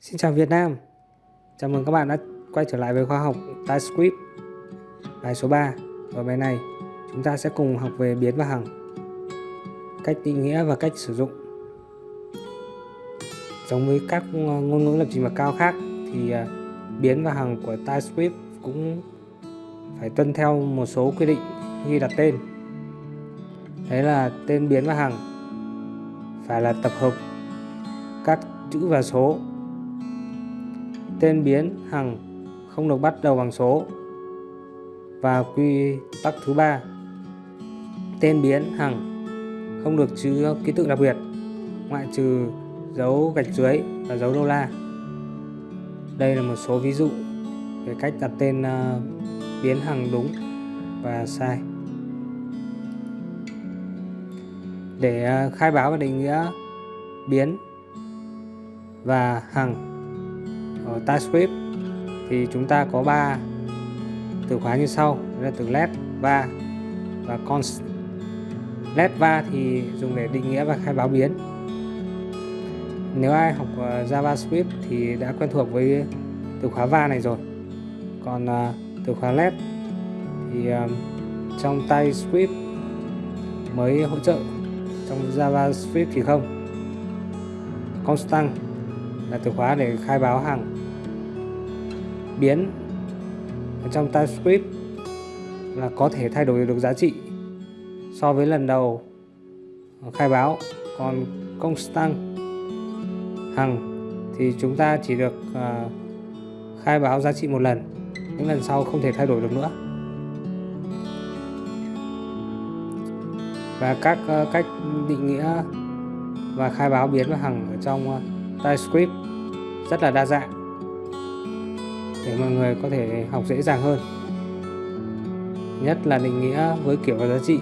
Xin chào Việt Nam. Chào mừng các bạn đã quay trở lại với khoa học TypeScript Bài số 3 Ở bài này, chúng ta sẽ cùng học về biến và hằng, Cách định nghĩa và cách sử dụng. Giống với các ờ, ngôn ngữ lập trình bậc cao khác thì ờ, biến và hằng của TypeScript cũng phải tuân theo một số quy định khi đặt tên. Đấy là tên biến và hằng phải là tập hợp các chữ và số tên biến hằng không được bắt đầu bằng số. Và quy tắc thứ ba tên biến hằng không được chứa ký tự đặc biệt ngoại trừ dấu gạch dưới và dấu đô la. Đây là một số ví dụ về cách đặt tên uh, biến hằng đúng và sai. Để uh, khai báo và định nghĩa biến và hằng Ờ, ở TypeScript thì chúng ta có ba từ khóa như sau. Là từ let, va và const let, va thì dùng để định nghĩa và khai báo biến. Nếu ai học ờ, JavaScript thì đã quen thuộc với từ khóa va này rồi. Còn ờ, từ khóa let thì trong TypeScript mới hỗ trợ trong JavaScript thì không. Constant là từ khóa để khai báo hàng biến ở trong TypeScript là có thể thay đổi được giá trị so với lần đầu khai báo. Còn constant hằng thì chúng ta chỉ được uh, khai báo giá trị một lần những lần sau không thể thay đổi được nữa. Và các uh, cách định nghĩa và khai báo biến và hằng ở trong uh, TypeScript rất là đa dạng để mọi người có thể học dễ dàng hơn. Nhất là định nghĩa với kiểu và giá trị.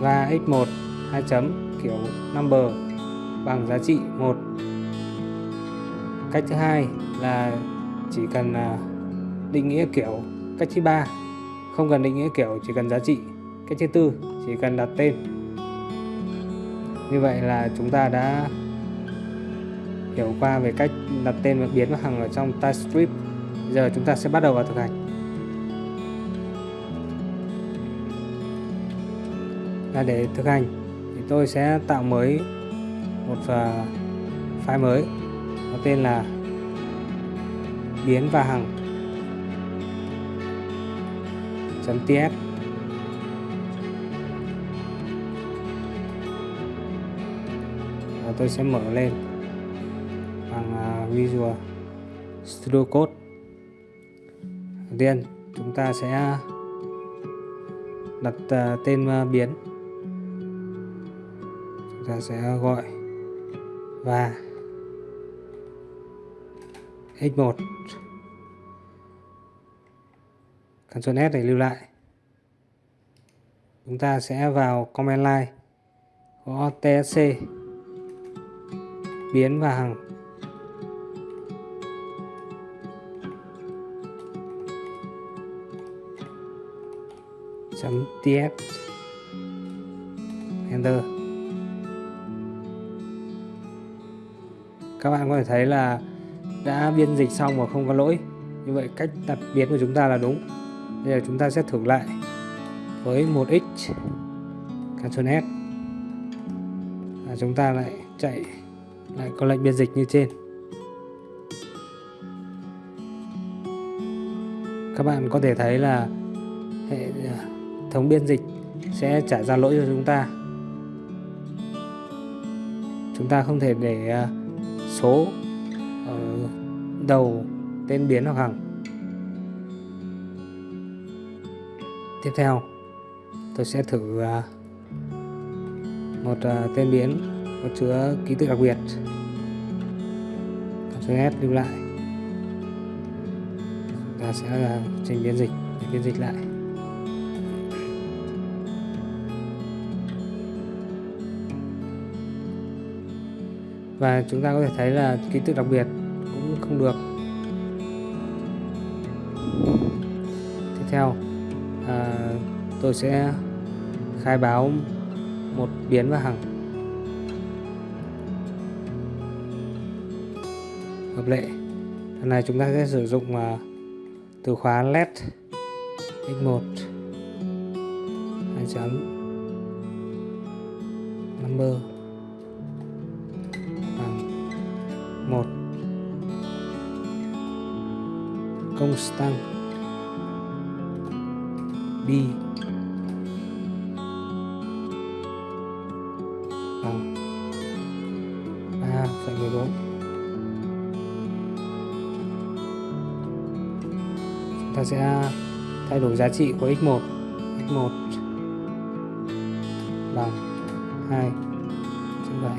Và x1 2 chấm, kiểu number, bằng giá trị 1 cách thứ hai là chỉ cần à, định nghĩa kiểu cách thứ ba. Không cần định nghĩa kiểu chỉ cần giá trị. Cách thứ tư, chỉ cần đặt tên. Như vậy là chúng ta đã hiểu qua về cách đặt tên và biến và hằng ở trong TypeScript. Giờ chúng ta sẽ bắt đầu vào thực hành. Là để thực hành, thì tôi sẽ tạo mới một à, file mới, có tên là biến và hằng .ts và tôi sẽ mở lên Visual Studio Code. Đầu tiên, chúng ta sẽ đặt ờ, tên ờ, biến. Chúng ta sẽ gọi và x1 Ctrl S để lưu lại. Chúng ta sẽ vào command line có tsc biến và hàng. Tf ts enter. Các bạn có thể thấy là đã biên dịch xong và không có lỗi. Như vậy cách đặt biến của chúng ta là đúng. Bây giờ chúng ta sẽ thử lại với một x. Ctrl S và chúng ta lại chạy, lại có lệnh biên dịch như trên. Các bạn có thể thấy là hệ thống biên dịch sẽ trả ra lỗi cho chúng ta. Chúng ta không thể để à, số ở đầu, tên biến hoặc hằng. Tiếp theo, tôi sẽ thử à, một à, tên biến có chứa ký tự đặc biệt. Ctrl S lưu lại. Ta sẽ trình biên dịch, để biên dịch lại. Và chúng ta có thể thấy là ký tự đặc biệt cũng không được. Tiếp theo à, tôi sẽ khai báo một biến và hằng. Hợp lệ. Lần này chúng ta sẽ sử dụng uh, từ khóa let x1 hai chấm number 1 constant b. À. À, bằng 3,14 chúng ta sẽ thay đổi giá trị của x1 x1 bằng 2 chấm 7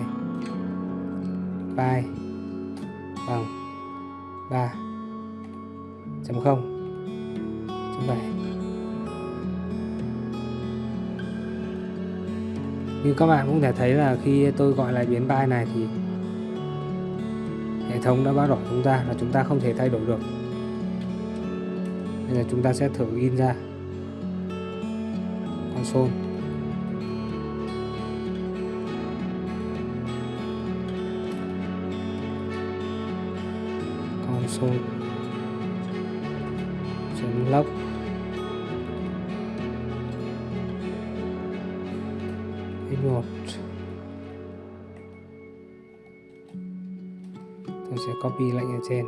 pi Vâng. bằng 3 chấm 0 chấm 7 như các bạn cũng thể thấy là khi tôi gọi lại biến pi này thì hệ thống đã báo đỏ chúng ta là chúng ta không thể thay đổi được. Nên là chúng ta sẽ thử in ra. Console. Console chấm log một tôi sẽ copy lệnh ở trên.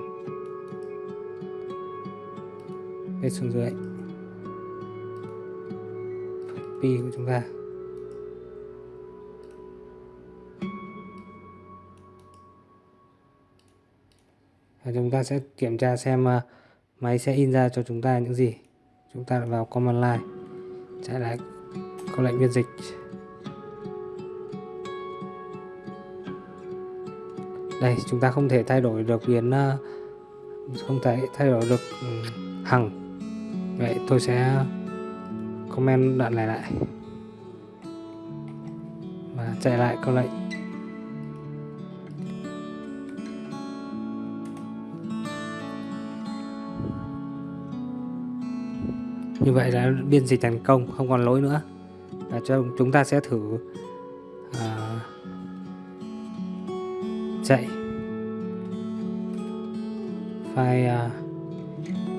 Paste xuống dưới. Copy của chúng ta. Và chúng ta sẽ kiểm tra xem ờ, máy sẽ in ra cho chúng ta những gì. Chúng ta vào command line chạy lại câu lệnh biên dịch. Đây, chúng ta không thể thay đổi được biến ờ, không thể thay đổi được ừ, hằng. Vậy tôi sẽ comment đoạn này lại. Và chạy lại câu lệnh. Như vậy là biên dịch thành công không còn lỗi nữa. Và cho chúng ta sẽ thử uh, chạy. File uh,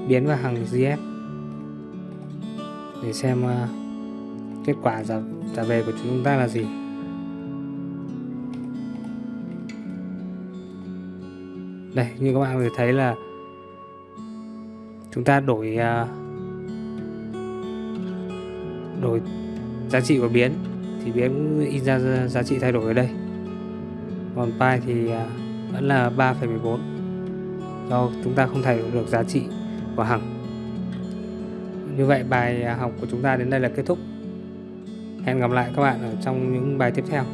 biến vào hàng GF để xem uh, kết quả trả, trả về của chúng ta là gì. Đây như các bạn có thể thấy là chúng ta đổi uh, đổi giá trị của biến thì biến in ra giá trị thay đổi ở đây. Còn pi thì à, vẫn là 3,14 do chúng ta không thay đổi được giá trị của hằng. Như vậy bài học của chúng ta đến đây là kết thúc. Hẹn gặp lại các bạn ở trong những bài tiếp theo.